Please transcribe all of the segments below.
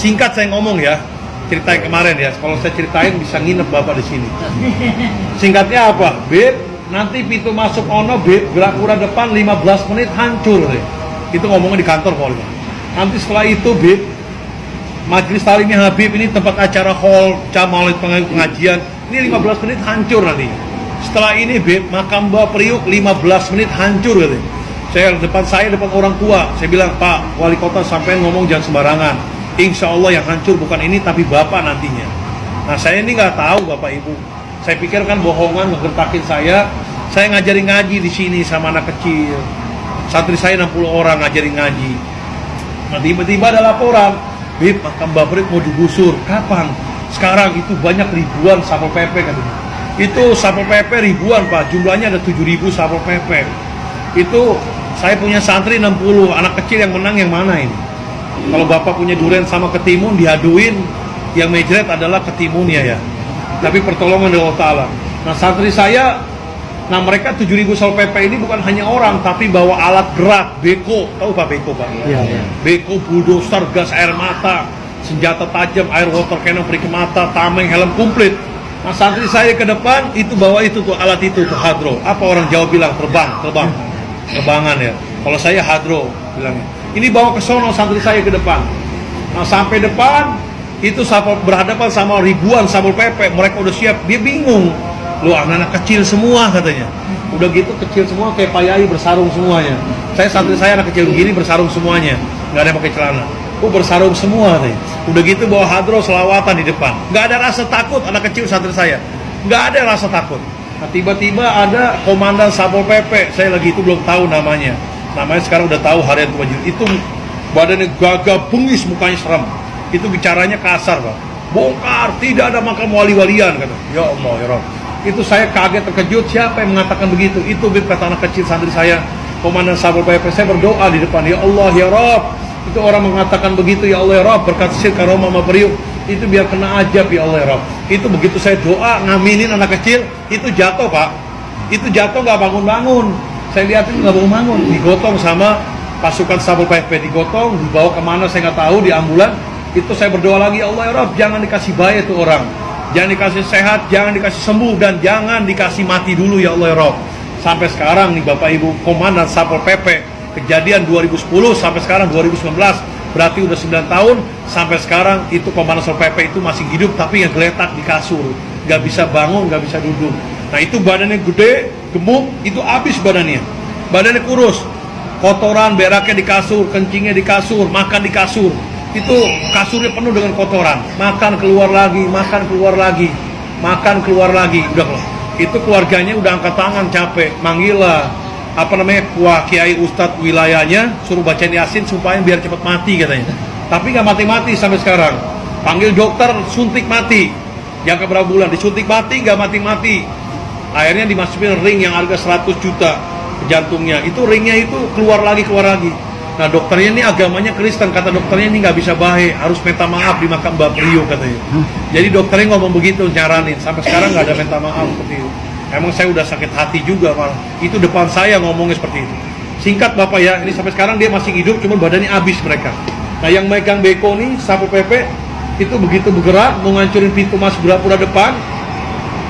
Singkat saya ngomong ya, cerita yang kemarin ya. Kalau saya ceritain bisa nginep bapak di sini. Singkatnya apa? Beb, nanti pintu masuk ono beb, gerak depan 15 menit hancur deh. Itu ngomongnya di kantor pokoknya. Nanti setelah itu beb, majelis talimnya Habib ini tempat acara hall, camal pengajian. Ini 15 menit hancur nanti. Setelah ini beb, makam Mbak Priuk 15 menit hancur gitu. Saya depan saya depan orang tua, saya bilang Pak Wali Kota sampai ngomong jangan sembarangan Insya Allah yang hancur bukan ini tapi Bapak nantinya. Nah saya ini nggak tahu Bapak Ibu. Saya pikir kan bohongan ngegertakin saya. Saya ngajari ngaji di sini sama anak kecil. Santri saya 60 orang ngajari ngaji. Nah tiba-tiba ada laporan, Bib, makam Babrik mau digusur. Kapan? Sekarang itu banyak ribuan Satpol PP katanya. Itu Satpol PP ribuan Pak, jumlahnya ada 7000 Satpol PP. Itu saya punya santri 60, anak kecil yang menang yang mana ini? Kalau bapak punya durian sama ketimun diaduin, yang mejret adalah ketimunnya ya. Tapi pertolongan dari Allah Ta'ala. Nah santri saya, nah mereka 7000 Sol PP ini bukan hanya orang, tapi bawa alat gerak, beko. Tahu Pak beko Pak? Iya. Ya. Beko, bulldozer, gas air mata, senjata tajam, air water cannon, perik mata, tameng, helm komplit. Nah santri saya ke depan itu bawa itu tuh alat itu tuh hadro. Apa orang Jawa bilang terbang, terbang, terbangan ya. Kalau saya hadro bilangnya. Ini bawa ke sono santri saya ke depan. Nah sampai depan itu berhadapan sama ribuan sapol PP. Mereka udah siap. Dia bingung. Lu anak-anak kecil semua katanya. Udah gitu kecil semua kayak Pak Yai bersarung semuanya. Saya santri saya anak kecil begini bersarung semuanya. Nggak ada pakai celana. Oh bersarung semua nih. Udah gitu bawa hadro selawatan di depan. Nggak ada rasa takut anak kecil santri saya. Nggak ada rasa takut. Nah, tiba-tiba ada komandan Sapol PP, saya lagi itu belum tahu namanya namanya sekarang udah tahu harian kewajiban itu badannya gagah bengis mukanya serem itu bicaranya kasar pak. Bongkar tidak ada makam wali-walian kata. Ya Allah ya Rob. Itu saya kaget terkejut. Siapa yang mengatakan begitu? Itu bib kata anak kecil santri saya. Komandan Sabul PP saya berdoa di depan. Ya Allah ya Rob. Itu orang mengatakan begitu ya Allah ya Rob. Berkat sir karoma maberiuk itu biar kena ajab ya Allah ya Rob. Itu begitu saya doa ngaminin anak kecil. Itu jatuh pak. Itu jatuh nggak bangun-bangun saya lihat itu nggak bangun bangun digotong sama pasukan Satpol PP digotong dibawa ke mana saya nggak tahu di ambulan. Itu saya berdoa lagi ya Allah ya Rob jangan dikasih bayi itu orang. Jangan dikasih sehat jangan dikasih sembuh dan jangan dikasih mati dulu ya Allah ya Rob sampai sekarang nih Bapak Ibu Komandan Satpol PP kejadian 2010 sampai sekarang 2019 berarti udah 9 tahun sampai sekarang itu Komandan Satpol PP itu masih hidup tapi yang geletak di kasur. Nggak bisa bangun nggak bisa duduk. Nah itu badannya gede gemuk itu habis badannya. Badannya kurus. Kotoran beraknya di kasur kencingnya di kasur makan di kasur. Itu kasurnya penuh dengan kotoran. Makan keluar lagi makan keluar lagi makan keluar lagi. Udah itu keluarganya udah angkat tangan capek manggil lah apa namanya kuah kiai ustadz wilayahnya suruh baca yasin supaya biar cepat mati katanya. Tapi nggak mati-mati sampai sekarang. Panggil dokter suntik mati. Jangka berapa bulan disuntik mati nggak mati-mati akhirnya dimasukin ring yang harga 100 juta jantungnya. Itu ringnya itu keluar lagi keluar lagi. Nah dokternya ini agamanya Kristen. Kata dokternya ini nggak bisa baik harus minta maaf di makam Mbak Priyo katanya. Jadi dokternya ngomong begitu nyaranin. Sampai sekarang nggak ada minta maaf seperti itu. Emang saya udah sakit hati juga malah. Itu depan saya ngomongnya seperti itu. Singkat bapak ya. Ini sampai sekarang dia masih hidup cuma badannya habis mereka. Nah yang megang beko nih sapu PP itu begitu bergerak mau ngancurin pintu masuk gapura depan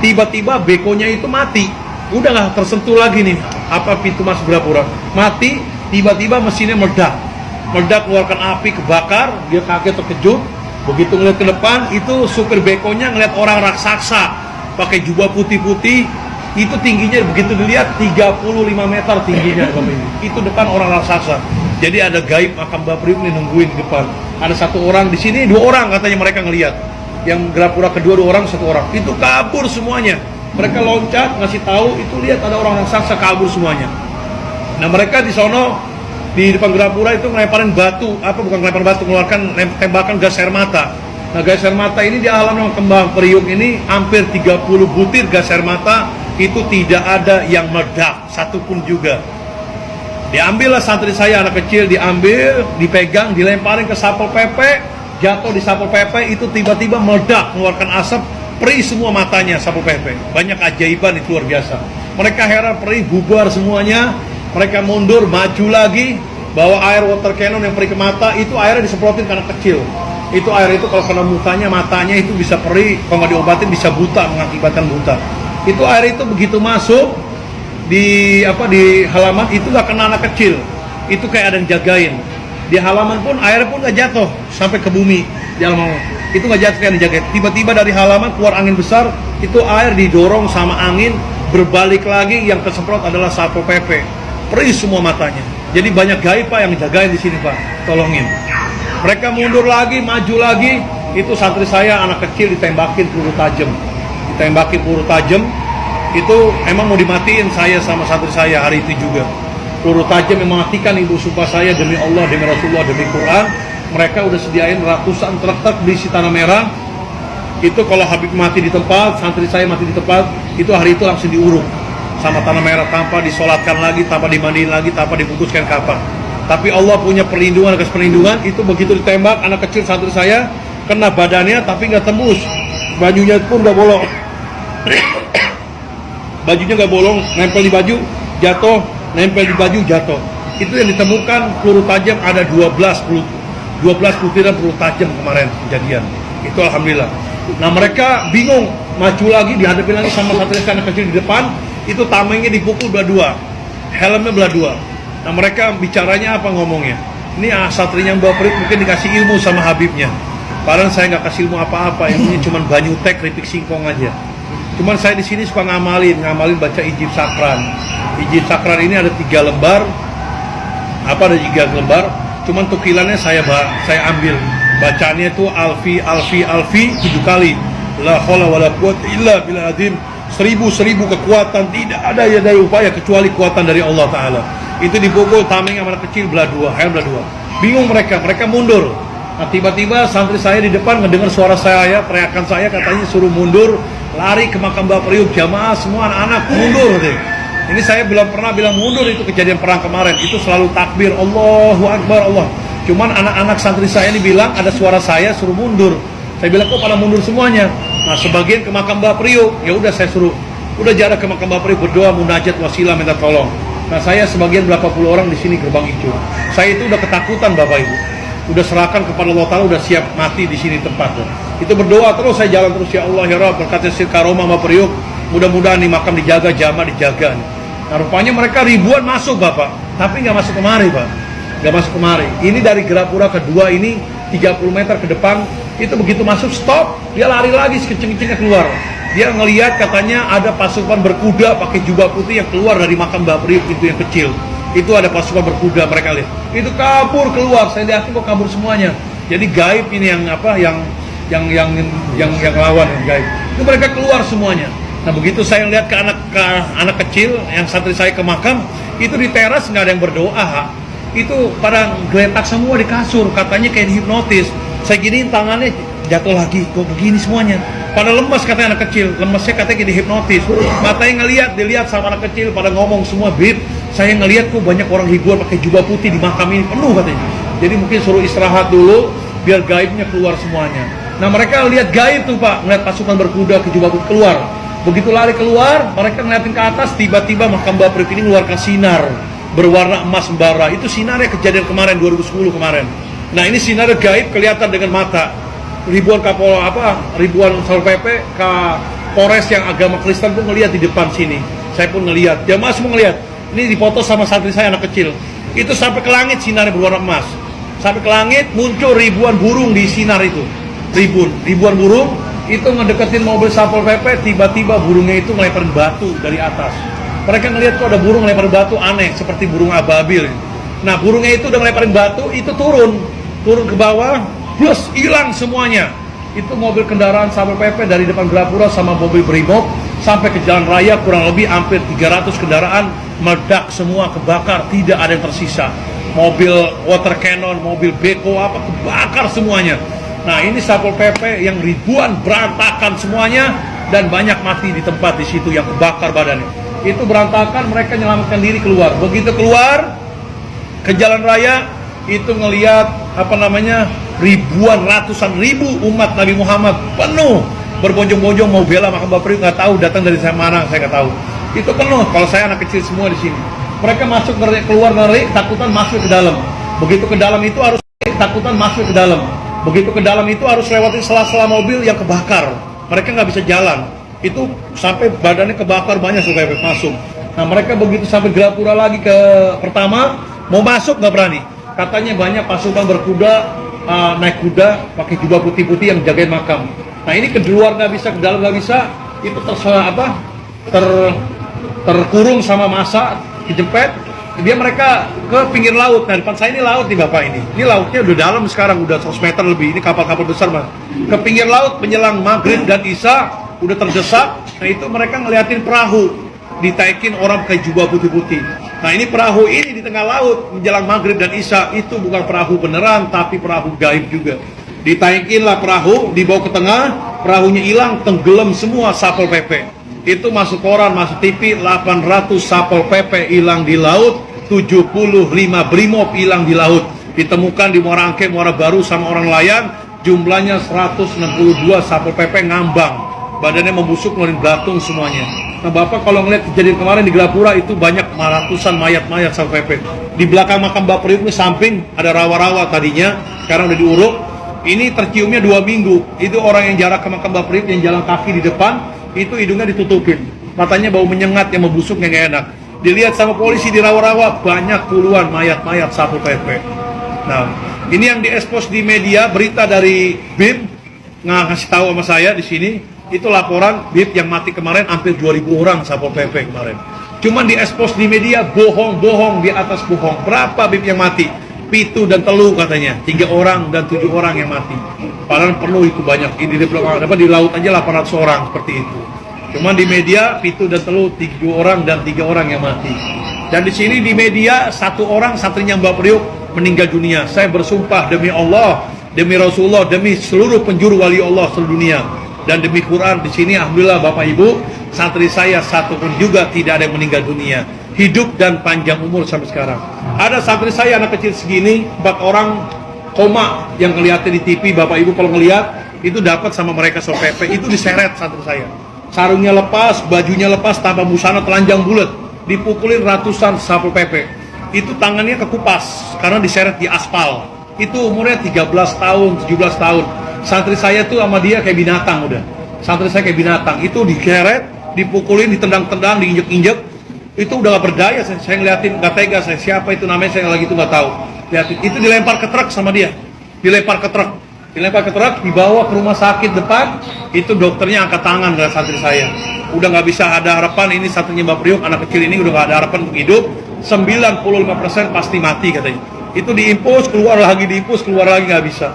tiba-tiba bekonya itu mati. Udah nggak tersentuh lagi nih apa pintu masuk gapura mati tiba-tiba mesinnya meledak. Meledak keluarkan api kebakar dia kaget terkejut. Begitu ngeliat ke depan itu supir bekonya ngeliat orang raksasa pakai jubah putih-putih. Itu tingginya begitu dilihat 35 meter tingginya. Itu depan orang raksasa. Jadi ada gaib makam Bapriuk nih nungguin di depan. Ada satu orang di sini dua orang katanya mereka ngelihat yang Grapura kedua dua orang satu orang. Itu kabur semuanya. Mereka loncat ngasih tahu itu lihat ada orang raksasa kabur semuanya. Nah mereka di sono di depan Grapura itu ngelemparin batu. Apa bukan ngelemparin batu mengeluarkan tembakan gas air mata. Nah gas air mata ini di alam yang kembang. Periuk ini hampir 30 butir gas air mata. Itu tidak ada yang meledak. Satupun juga. Diambillah santri saya anak kecil diambil dipegang dilemparin ke sapol PP jatuh di Sapo PP itu tiba-tiba meledak mengeluarkan asap perih semua matanya Sapo PP banyak ajaiban itu luar biasa. Mereka heran perih bubar semuanya. Mereka mundur maju lagi bawa air water cannon yang perih ke mata itu airnya disemprotin karena kecil. Itu air itu kalau kena mukanya matanya itu bisa perih kalau nggak diobatin bisa buta mengakibatkan buta. Itu air itu begitu masuk di apa di halaman itu nggak kena anak kecil. Itu kayak ada yang jagain di halaman pun air pun nggak jatuh sampai ke bumi di halaman itu nggak jatuh dijagain tiba-tiba dari halaman keluar angin besar itu air didorong sama angin berbalik lagi yang kesemprot adalah satpol pp perih semua matanya. Jadi banyak gaib pak yang jagain di sini pak. Tolongin. Mereka mundur lagi maju lagi. Itu santri saya anak kecil ditembakin peluru tajam. Ditembakin peluru tajam. Itu emang mau dimatiin saya sama santri saya hari itu juga peluru tajam yang mematikan ibu sumpah saya demi Allah, demi Rasulullah, demi Quran. Mereka udah sediain ratusan truk-truk berisi tanah merah. Itu kalau Habib mati di tempat, santri saya mati di tempat itu hari itu langsung diuruk. Sama tanah merah tanpa disolatkan lagi, tanpa dimandiin lagi, tanpa dibungkuskan kapal tapi Allah punya perlindungan atas perlindungan itu begitu ditembak anak kecil santri saya kena badannya tapi nggak tembus. Bajunya pun nggak bolong. Bajunya nggak bolong nempel di baju jatuh nempel di baju jatuh. Itu yang ditemukan peluru tajam ada 12 peluru. 12 butiran peluru tajam kemarin kejadian. Itu alhamdulillah. Nah mereka bingung maju lagi dihadapi lagi sama satu anak kecil di depan. Itu tamengnya dipukul belah dua helmnya belah dua nah mereka bicaranya apa ngomongnya? Ini ah, satrinya Mbak Prit mungkin dikasih ilmu sama Habibnya. Padahal saya nggak kasih ilmu apa-apa ilmunya cuma banyu tek singkong aja. Cuman saya di sini suka ngamalin ngamalin baca ijib sakran ijib sakran ini ada tiga lembar. Apa ada tiga lembar? Cuman tukilannya saya saya ambil. Bacaannya itu alfi alfi alfi tujuh kali. La haula wala illa billah azim seribu seribu kekuatan. Tidak ada ya daya upaya kecuali kekuatan dari Allah Taala. Itu dipukul tameng yang kecil belah dua hayal belah dua. Bingung mereka mereka mundur. Nah tiba-tiba santri saya di depan mendengar suara saya teriakan saya katanya suruh mundur lari ke makam Bapak Priuk jamaah semua anak-anak mundur deh ini saya belum pernah bilang mundur itu kejadian perang kemarin. Itu selalu takbir Allahu Akbar Allah. Cuman anak-anak santri saya ini bilang ada suara saya suruh mundur. Saya bilang kok pada mundur semuanya. Nah sebagian ke makam Mbak Priuk. Ya udah saya suruh. Udah jarak ke makam Mbak Priuk berdoa munajat wasilah minta tolong. Nah saya sebagian berapa puluh orang di sini gerbang hijau. Saya itu udah ketakutan Bapak Ibu. Udah serahkan kepada Allah Ta'ala, udah siap mati di sini tempat. Itu berdoa terus saya jalan terus ya Allah ya Rabb berkata sir karoma Mbak Priuk. Mudah-mudahan nih makam dijaga, jamaah dijaga nih. Nah rupanya mereka ribuan masuk Bapak, tapi nggak masuk kemari Pak. Nggak masuk kemari. Ini dari Gerapura kedua ini 30 meter ke depan, itu begitu masuk stop, dia lari lagi sekecing-kecingnya keluar. Dia ngelihat katanya ada pasukan berkuda pakai jubah putih yang keluar dari makam Mbak Priuk itu yang kecil. Itu ada pasukan berkuda mereka lihat. Itu kabur keluar, saya lihat kok kabur semuanya. Jadi gaib ini yang apa yang yang yang yang yang lawan yang gaib. Itu mereka keluar semuanya. Nah begitu saya lihat ke anak ke anak kecil yang santri saya ke makam itu di teras nggak ada yang berdoa, itu pada geletak semua di kasur, katanya kayak dihipnotis. Saya giniin tangannya jatuh lagi, kok begini semuanya. Pada lemas katanya anak kecil, lemasnya katanya kayak dihipnotis. Matanya ngelihat, dilihat sama anak kecil pada ngomong semua, bib, saya ngelihat kok banyak orang ribuan pakai jubah putih di makam ini penuh katanya. Jadi mungkin suruh istirahat dulu biar gaibnya keluar semuanya. Nah mereka lihat gaib tuh pak, ngeliat pasukan berkuda ke jubah putih keluar Begitu lari keluar, mereka ngeliatin ke atas, tiba-tiba makam Bapak ini mengeluarkan sinar berwarna emas bara. Itu sinarnya kejadian kemarin 2010 kemarin. Nah ini sinar gaib kelihatan dengan mata. Ribuan kapol apa, ribuan satpol pp, ke Polres yang agama Kristen pun ngelihat di depan sini. Saya pun ngelihat, jamaah semua ngelihat. Ini difoto sama santri saya anak kecil. Itu sampai ke langit sinarnya berwarna emas. Sampai ke langit muncul ribuan burung di sinar itu. Ribuan, ribuan burung itu ngedeketin mobil Satpol PP, tiba-tiba burungnya itu ngelemparin batu dari atas. Mereka ngelihat kok ada burung ngelempar batu aneh, seperti burung ababil. Nah, burungnya itu udah ngelemparin batu, itu turun. Turun ke bawah, plus hilang semuanya. Itu mobil kendaraan Satpol PP dari depan Grapura sama mobil Brimob sampai ke jalan raya kurang lebih hampir 300 kendaraan meledak semua, kebakar, tidak ada yang tersisa. Mobil water cannon, mobil beko apa kebakar semuanya Nah ini Satpol PP yang ribuan berantakan semuanya dan banyak mati di tempat di situ yang kebakar badannya. Itu berantakan mereka menyelamatkan diri keluar. Begitu keluar ke jalan raya itu ngelihat apa namanya ribuan ratusan ribu umat Nabi Muhammad penuh. Berbonjong-bonjong mau bela makam Bapak nggak tahu datang dari mana saya nggak tahu. Itu penuh kalau saya anak kecil semua di sini. Mereka masuk keluar ngeri takutan masuk ke dalam. Begitu ke dalam itu harus takutan masuk ke dalam Begitu ke dalam itu harus lewati sela-sela mobil yang kebakar. Mereka nggak bisa jalan. Itu sampai badannya kebakar banyak supaya masuk. Nah mereka begitu sampai Grapura lagi ke pertama, mau masuk nggak berani. Katanya banyak pasukan berkuda, uh, naik kuda, pakai jubah putih-putih yang jagain makam. Nah ini ke luar nggak bisa, ke dalam nggak bisa, itu terserah apa? Ter, terkurung sama masa, dijempet, dia mereka ke pinggir laut. Nah, depan saya ini laut nih Bapak ini. Ini lautnya udah dalam sekarang, udah 100 meter lebih. Ini kapal-kapal besar, Mas. Ke pinggir laut menjelang maghrib dan isya udah terdesak. Nah, itu mereka ngeliatin perahu ditaikin orang pakai jubah putih-putih. Nah, ini perahu ini di tengah laut menjelang maghrib dan isya itu bukan perahu beneran tapi perahu gaib juga. Ditaikinlah perahu, dibawa ke tengah, perahunya hilang, tenggelam semua sapol PP. Itu masuk koran, masuk TV, 800 sapol PP hilang di laut, 75 brimob hilang di laut. Ditemukan di Muara Angke, Muara Baru sama orang nelayan, jumlahnya 162 Satpol PP ngambang. Badannya membusuk, ngeluarin belatung semuanya. Nah Bapak kalau ngeliat kejadian kemarin di Gelapura itu banyak ratusan mayat-mayat Satpol PP. Di belakang makam Bapak Priuk ini samping ada rawa-rawa tadinya, sekarang udah diuruk. Ini terciumnya dua minggu. Itu orang yang jarak ke makam Bapak Priuk yang jalan kaki di depan, itu hidungnya ditutupin. Matanya bau menyengat yang membusuk yang enak dilihat sama polisi di rawa-rawa banyak puluhan mayat-mayat satu PP. Nah, ini yang diekspos di media berita dari BIM ngasih tahu sama saya di sini itu laporan BIM yang mati kemarin hampir 2000 orang Satpol PP kemarin. Cuman diekspos di media bohong-bohong di atas bohong. Berapa BIM yang mati? Pitu dan telu katanya, tiga orang dan tujuh orang yang mati. Padahal perlu itu banyak. Ini di, di laut aja 800 orang seperti itu. Cuman di media Pitu dan Telu tiga orang dan tiga orang yang mati. Dan di sini di media satu orang satrinya Mbak Priuk meninggal dunia. Saya bersumpah demi Allah, demi Rasulullah, demi seluruh penjuru wali Allah seluruh dunia. Dan demi Quran di sini alhamdulillah Bapak Ibu santri saya satu pun juga tidak ada yang meninggal dunia. Hidup dan panjang umur sampai sekarang. Ada santri saya anak kecil segini empat orang koma yang kelihatan di TV Bapak Ibu kalau ngelihat itu dapat sama mereka so PP itu diseret santri saya sarungnya lepas, bajunya lepas tanpa busana telanjang bulat, dipukulin ratusan sapul PP. Itu tangannya kekupas karena diseret di aspal. Itu umurnya 13 tahun, 17 tahun. Santri saya tuh sama dia kayak binatang udah. Santri saya kayak binatang. Itu digeret, dipukulin, ditendang-tendang, diinjek-injek. Itu udah gak berdaya, saya, saya ngeliatin, gak tega saya. Siapa itu namanya, saya lagi itu gak tahu. Lihatin, itu dilempar ke truk sama dia. Dilempar ke truk dilempar ke truk, dibawa ke rumah sakit depan, itu dokternya angkat tangan dari santri saya. Udah nggak bisa ada harapan, ini satunya Mbak Priuk, anak kecil ini udah nggak ada harapan untuk hidup, 95% pasti mati katanya. Itu diimpus, keluar lagi, diimpus, keluar lagi nggak bisa.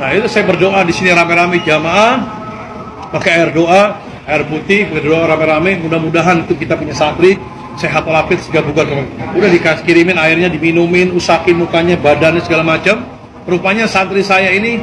Nah itu saya berdoa di sini rame-rame jamaah, pakai air doa, air putih, berdoa rame-rame, mudah-mudahan itu kita punya santri, sehat walafiat segala bukan udah dikasih kirimin airnya diminumin usakin mukanya badannya segala macam rupanya santri saya ini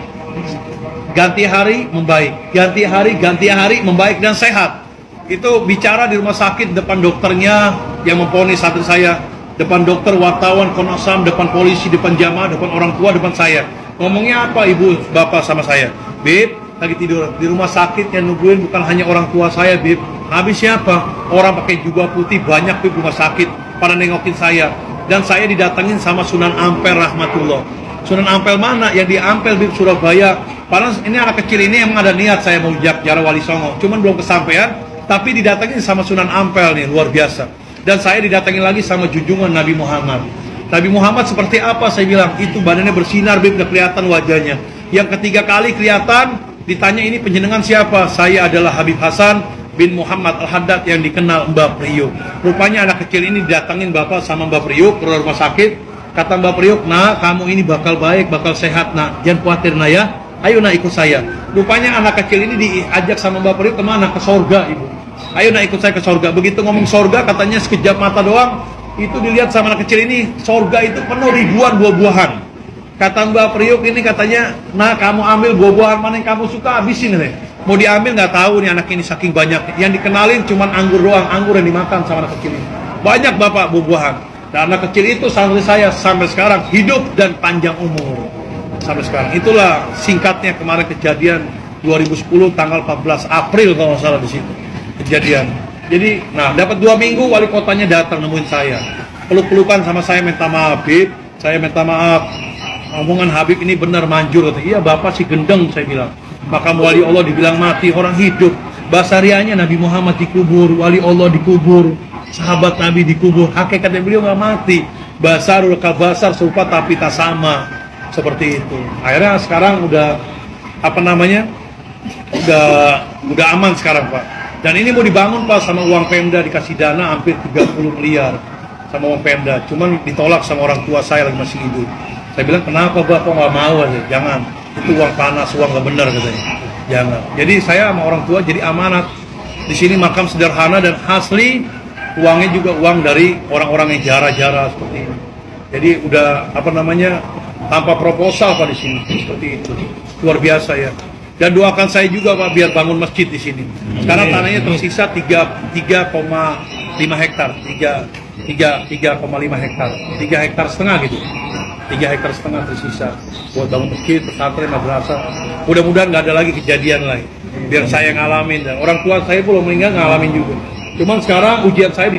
ganti hari membaik, ganti hari, ganti hari membaik dan sehat. Itu bicara di rumah sakit depan dokternya yang memponis santri saya, depan dokter, wartawan, konasam, depan polisi, depan jamaah, depan orang tua, depan saya. Ngomongnya apa ibu, bapak sama saya? Bib, lagi tidur di rumah sakit yang nungguin bukan hanya orang tua saya, Bib. Habis siapa? Orang pakai jubah putih banyak di rumah sakit pada nengokin saya dan saya didatengin sama Sunan Ampel rahmatullah Sunan Ampel mana? Yang di Ampel di Surabaya. Padahal ini anak kecil ini emang ada niat saya mau jarak Wali Songo. Cuman belum kesampaian. Tapi didatengin sama Sunan Ampel nih, luar biasa. Dan saya didatengin lagi sama junjungan Nabi Muhammad. Nabi Muhammad seperti apa? Saya bilang, itu badannya bersinar, bib, kelihatan wajahnya. Yang ketiga kali kelihatan, ditanya ini penjenengan siapa? Saya adalah Habib Hasan bin Muhammad Al-Haddad yang dikenal Mbak Priuk. Rupanya anak kecil ini didatengin Bapak sama Mbak Priuk ke rumah sakit Kata Mbak Priok, nah kamu ini bakal baik, bakal sehat nak. Jangan khawatir nak ya. Ayo nak ikut saya. Rupanya anak kecil ini diajak sama Mbak Priok ke mana? Ke sorga ibu. Ayo nak ikut saya ke sorga. Begitu ngomong sorga katanya sekejap mata doang. Itu dilihat sama anak kecil ini. Sorga itu penuh ribuan buah-buahan. Kata Mbak Priok ini katanya, nah kamu ambil buah-buahan mana yang kamu suka habisin nih. Mau diambil nggak tahu nih anak ini saking banyak. Yang dikenalin cuma anggur doang, anggur yang dimakan sama anak kecil ini. Banyak bapak buah-buahan. Dan anak kecil itu santri saya sampai sekarang hidup dan panjang umur. Sampai sekarang. Itulah singkatnya kemarin kejadian 2010 tanggal 14 April kalau salah di situ. Kejadian. Jadi, nah dapat dua minggu wali kotanya datang nemuin saya. Peluk-pelukan sama saya minta maaf, Bib. Saya minta maaf. omongan Habib ini benar manjur kata iya bapak si gendeng saya bilang makam wali Allah dibilang mati orang hidup basarianya Nabi Muhammad dikubur wali Allah dikubur sahabat Nabi dikubur hakikatnya beliau nggak mati. Basarul kabasar serupa tapi tak sama. Seperti itu. Akhirnya sekarang udah apa namanya udah udah aman sekarang pak. Dan ini mau dibangun pak sama uang Pemda dikasih dana hampir 30 miliar sama uang Pemda. Cuman ditolak sama orang tua saya lagi masih hidup. Saya bilang kenapa bapak nggak mau aja? Jangan. Itu uang panas uang nggak benar katanya. Jangan. Jadi saya sama orang tua jadi amanat. Di sini makam sederhana dan asli uangnya juga uang dari orang-orang yang jara-jara seperti ini. Jadi udah apa namanya tanpa proposal pak di sini. Seperti itu. Luar biasa ya. Dan doakan saya juga pak biar bangun masjid di sini. Karena tanahnya tersisa 3 3,5 hektar. 3 3 3,5 hektar. 3 hektar setengah gitu. 3 hektar setengah tersisa buat bangun masjid pesantren madrasah. Mudah-mudahan nggak ada lagi kejadian lain. Biar saya ngalamin. Dan orang tua saya belum meninggal ngalamin juga cuman sekarang ujian saya